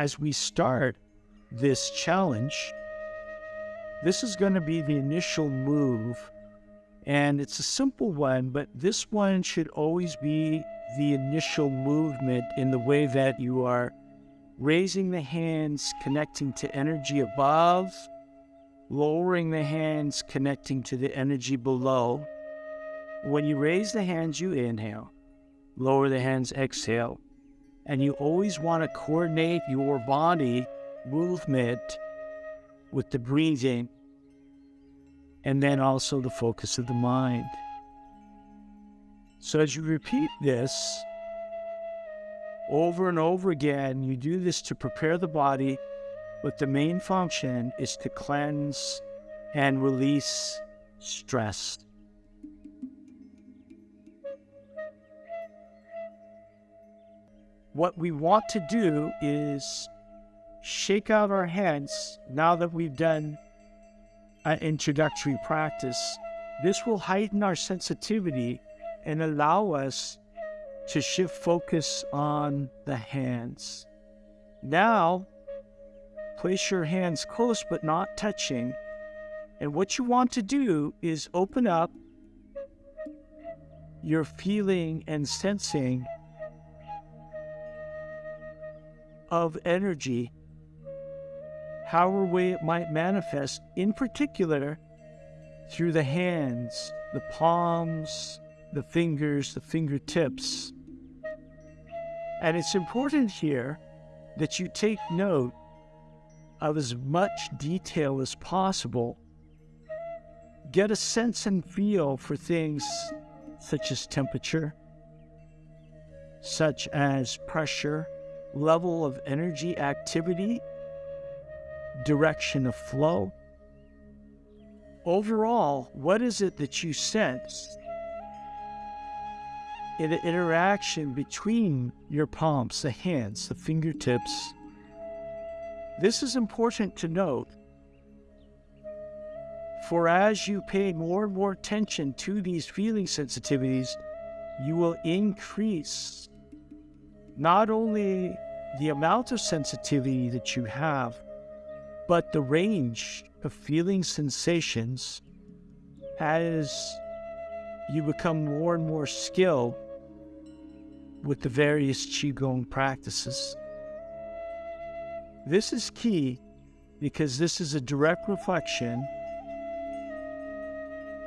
as we start this challenge, this is going to be the initial move. And it's a simple one, but this one should always be the initial movement in the way that you are raising the hands, connecting to energy above, lowering the hands, connecting to the energy below. When you raise the hands, you inhale, lower the hands, exhale. And you always want to coordinate your body movement with the breathing and then also the focus of the mind. So as you repeat this over and over again, you do this to prepare the body, but the main function is to cleanse and release stress. What we want to do is shake out our hands now that we've done an introductory practice. This will heighten our sensitivity and allow us to shift focus on the hands. Now, place your hands close but not touching. And what you want to do is open up your feeling and sensing of energy, however way it might manifest, in particular through the hands, the palms, the fingers, the fingertips. And it's important here that you take note of as much detail as possible. Get a sense and feel for things such as temperature, such as pressure, level of energy activity, direction of flow. Overall, what is it that you sense in the interaction between your palms, the hands, the fingertips? This is important to note, for as you pay more and more attention to these feeling sensitivities, you will increase not only the amount of sensitivity that you have, but the range of feeling sensations as you become more and more skilled with the various Qigong practices. This is key because this is a direct reflection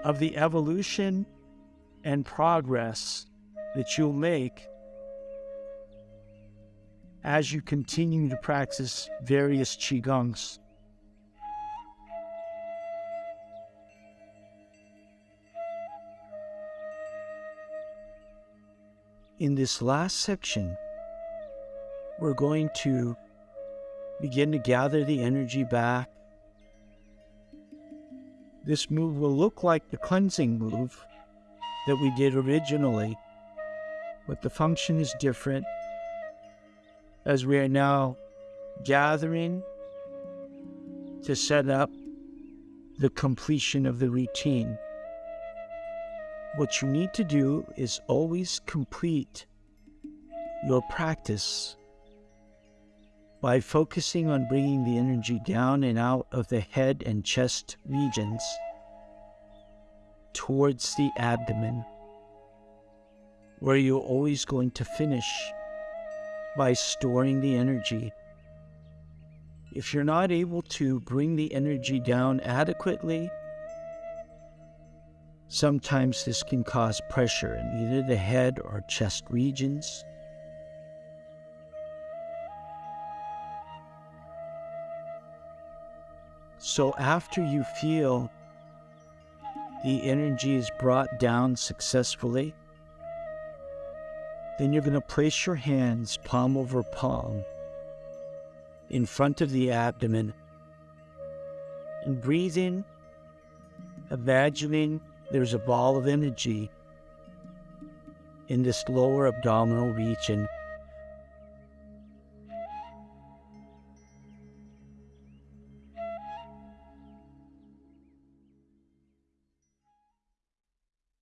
of the evolution and progress that you'll make as you continue to practice various Qigongs. In this last section, we're going to begin to gather the energy back. This move will look like the cleansing move that we did originally, but the function is different as we are now gathering to set up the completion of the routine. What you need to do is always complete your practice by focusing on bringing the energy down and out of the head and chest regions towards the abdomen, where you're always going to finish by storing the energy. If you're not able to bring the energy down adequately, sometimes this can cause pressure in either the head or chest regions. So after you feel the energy is brought down successfully, then you're going to place your hands palm over palm in front of the abdomen and breathe in, imagining there's a ball of energy in this lower abdominal region